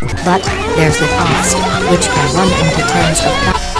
But, there's the cost, which can run into tens of thousands.